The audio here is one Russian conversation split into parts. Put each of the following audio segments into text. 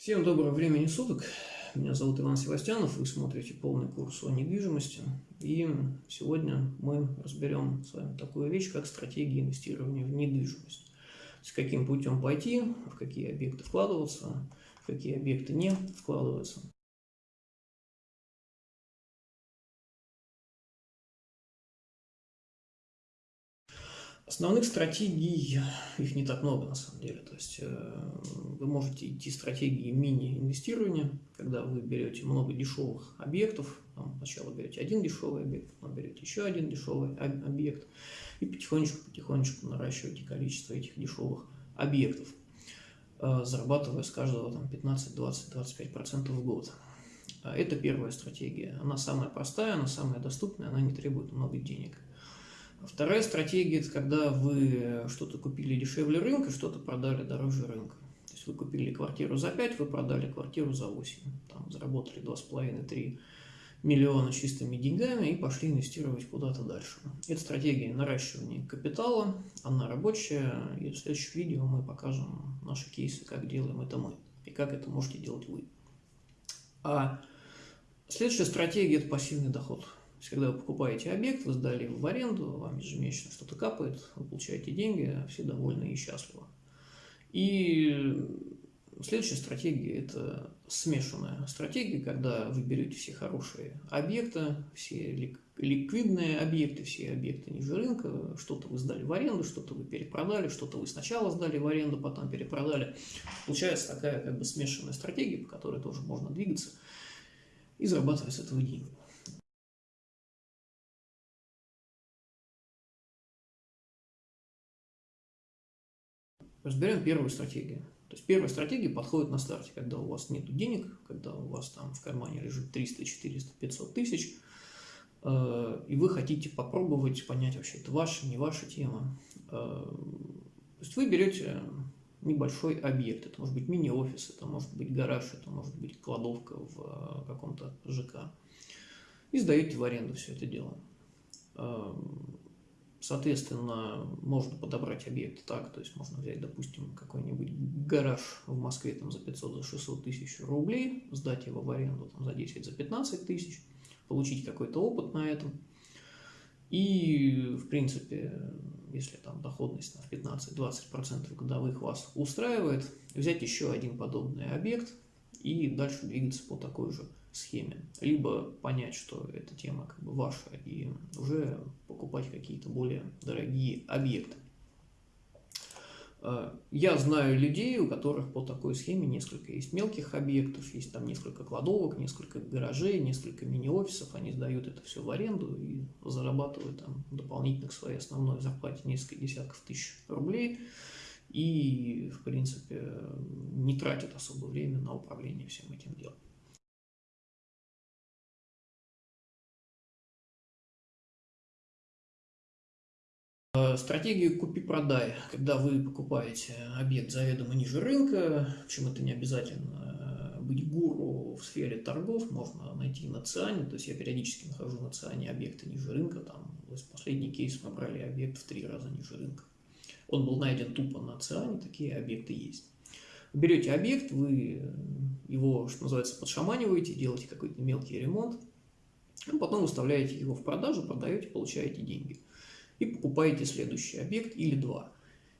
Всем доброго времени суток. Меня зовут Иван Севастьянов. Вы смотрите полный курс о недвижимости. И сегодня мы разберем с вами такую вещь, как стратегия инвестирования в недвижимость. Есть каким путем пойти, в какие объекты вкладываться, в какие объекты не вкладываться. Основных стратегий, их не так много на самом деле. То есть э, вы можете идти стратегии мини-инвестирования, когда вы берете много дешевых объектов, там, сначала берете один дешевый объект, потом берете еще один дешевый объект, и потихонечку-потихонечку наращиваете количество этих дешевых объектов, э, зарабатывая с каждого там, 15, 20, 25% в год. Это первая стратегия. Она самая простая, она самая доступная, она не требует много денег. Вторая стратегия – это когда вы что-то купили дешевле рынка, что-то продали дороже рынка. То есть вы купили квартиру за 5, вы продали квартиру за 8. Там заработали 2,5-3 миллиона чистыми деньгами и пошли инвестировать куда-то дальше. Это стратегия наращивания капитала, она рабочая, и в следующем видео мы покажем наши кейсы, как делаем это мы, и как это можете делать вы. А следующая стратегия – это пассивный доход – то есть, когда вы покупаете объект, вы сдали его в аренду, вам ежемесячно что-то капает, вы получаете деньги, все довольны и счастливы. И следующая стратегия – это смешанная стратегия, когда вы берете все хорошие объекты, все ликвидные объекты, все объекты ниже рынка, что-то вы сдали в аренду, что-то вы перепродали, что-то вы сначала сдали в аренду, потом перепродали. Получается такая как бы смешанная стратегия, по которой тоже можно двигаться и зарабатывать с этого деньги. Разберем первую стратегию. То есть первая стратегия подходит на старте, когда у вас нет денег, когда у вас там в кармане лежит 300, 400, 500 тысяч, э, и вы хотите попробовать понять вообще, это ваша, не ваша тема. Э, то есть вы берете небольшой объект, это может быть мини-офис, это может быть гараж, это может быть кладовка в э, каком-то ЖК, и сдаете в аренду все это дело. Соответственно, можно подобрать объект так, то есть можно взять, допустим, какой-нибудь гараж в Москве там, за 500, за 600 тысяч рублей, сдать его в аренду там, за 10, за 15 тысяч, получить какой-то опыт на этом. И, в принципе, если там доходность на 15-20% годовых вас устраивает, взять еще один подобный объект и дальше двигаться по такой же схеме. Либо понять, что эта тема как бы ваша, и уже покупать какие-то более дорогие объекты. Э, я знаю людей, у которых по такой схеме несколько есть мелких объектов, есть там несколько кладовок, несколько гаражей, несколько мини-офисов, они сдают это все в аренду и зарабатывают там дополнительно к своей основной зарплате несколько десятков тысяч рублей и, в принципе, не тратят особо время на управление всем этим делом. Стратегию купи-продай, когда вы покупаете объект заведомо ниже рынка, причем это не обязательно э, быть гуру в сфере торгов, можно найти на ЦИАНе, то есть я периодически нахожу на ЦИАНе объекты ниже рынка, там последний кейс мы брали объект в три раза ниже рынка. Он был найден тупо на ЦИАНе, такие объекты есть. Берете объект, вы его, что называется, подшаманиваете, делаете какой-то мелкий ремонт, а потом выставляете его в продажу, продаете, получаете деньги и покупаете следующий объект или два.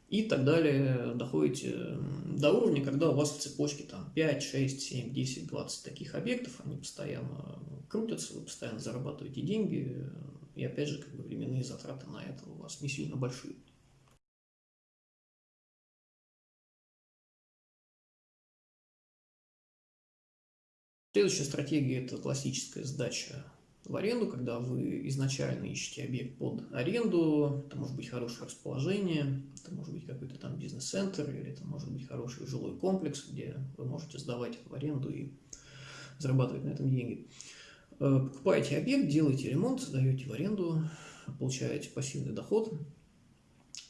И так далее доходите до уровня, когда у вас в цепочке там 5, 6, 7, 10, 20 таких объектов, они постоянно крутятся, вы постоянно зарабатываете деньги, и опять же, как бы временные затраты на это у вас не сильно большие. Следующая стратегия – это классическая сдача в аренду, когда вы изначально ищете объект под аренду, это может быть хорошее расположение, это может быть какой-то там бизнес-центр, или это может быть хороший жилой комплекс, где вы можете сдавать в аренду и зарабатывать на этом деньги. Э, покупаете объект, делаете ремонт, сдаете в аренду, получаете пассивный доход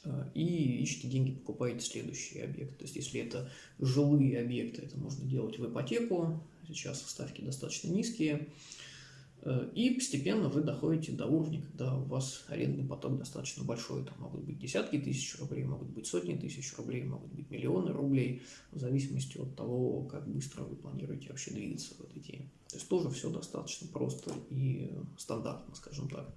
э, и ищете деньги, покупаете следующий объект. То есть, если это жилые объекты, это можно делать в ипотеку, сейчас ставки достаточно низкие, и постепенно вы доходите до уровня, когда у вас арендный поток достаточно большой. Там могут быть десятки тысяч рублей, могут быть сотни тысяч рублей, могут быть миллионы рублей, в зависимости от того, как быстро вы планируете вообще двигаться в этой теме. То есть тоже все достаточно просто и стандартно, скажем так.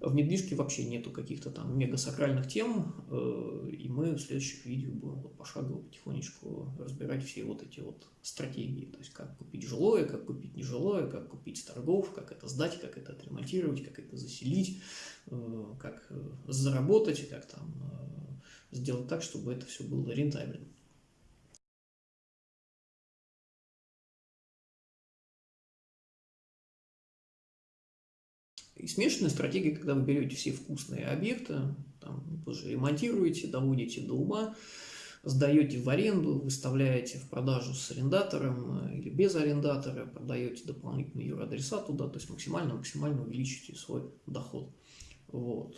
В недвижке вообще нету каких-то там мега-сакральных тем, э, и мы в следующих видео будем вот пошагово потихонечку разбирать все вот эти вот стратегии, то есть как купить жилое, как купить нежилое, как купить с торгов, как это сдать, как это отремонтировать, как это заселить, э, как э, заработать, как там сделать так, чтобы это все было рентабельно. И смешанная стратегия, когда вы берете все вкусные объекты, там, уже ремонтируете, доводите до ума, сдаете в аренду, выставляете в продажу с арендатором э, или без арендатора, продаете дополнительный юридреса туда, то есть максимально-максимально увеличите свой доход. Вот.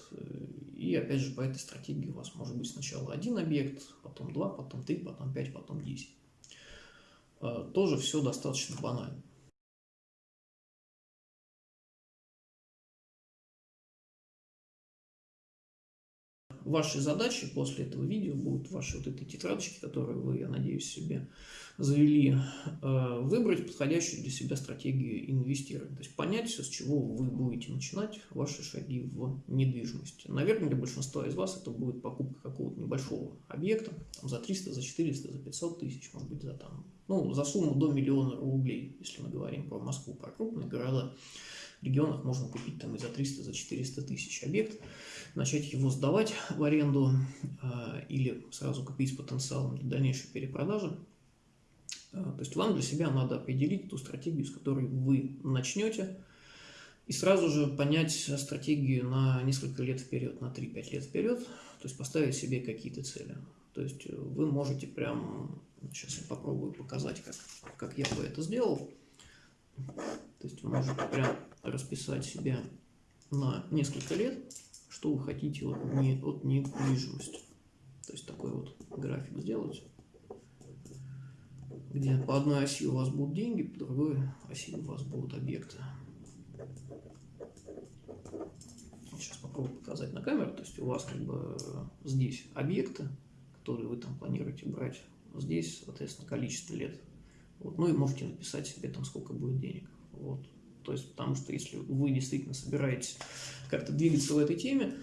И опять же по этой стратегии у вас может быть сначала один объект, потом два, потом три, потом пять, потом десять. Э, тоже все достаточно банально. Вашей задачей после этого видео будут ваши вот эти тетрадочки, которые вы, я надеюсь, себе завели, э, выбрать подходящую для себя стратегию инвестирования. То есть понять с чего вы будете начинать ваши шаги в недвижимости. Наверное, для большинства из вас это будет покупка какого-то небольшого объекта, там, за 300, за 400, за 500 тысяч, может быть, за, там, ну, за сумму до миллиона рублей, если мы говорим про Москву, про крупные города. В регионах можно купить там и за 300, за 400 тысяч объект начать его сдавать в аренду э, или сразу купить с потенциалом для дальнейшей перепродажи. Э, то есть вам для себя надо определить ту стратегию, с которой вы начнете, и сразу же понять стратегию на несколько лет вперед, на 3-5 лет вперед, то есть поставить себе какие-то цели. То есть вы можете прям, сейчас я попробую показать, как, как я бы это сделал. То есть вы можете прям расписать себе на несколько лет что вы хотите от, не, от недвижимости. То есть такой вот график сделать, где по одной оси у вас будут деньги, по другой оси у вас будут объекты. Сейчас попробую показать на камеру. То есть у вас как бы здесь объекты, которые вы там планируете брать. Здесь, соответственно, количество лет. Вот. Ну и можете написать себе там, сколько будет денег. Вот. То есть, потому что если вы действительно собираетесь как-то двигаться в этой теме,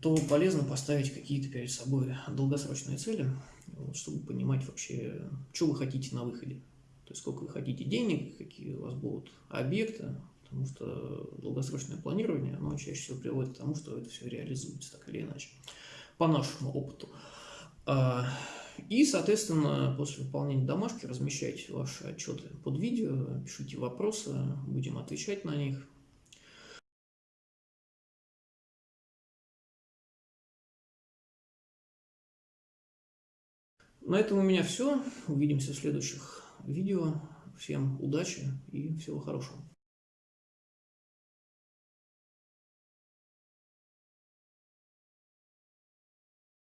то полезно поставить какие-то перед собой долгосрочные цели, вот, чтобы понимать вообще, что вы хотите на выходе. То есть, сколько вы хотите денег, какие у вас будут объекты, потому что долгосрочное планирование, оно чаще всего приводит к тому, что это все реализуется так или иначе, по нашему опыту. А, и, соответственно, после выполнения домашки размещайте ваши отчеты под видео, пишите вопросы, будем отвечать на них. На этом у меня все. Увидимся в следующих видео. Всем удачи и всего хорошего.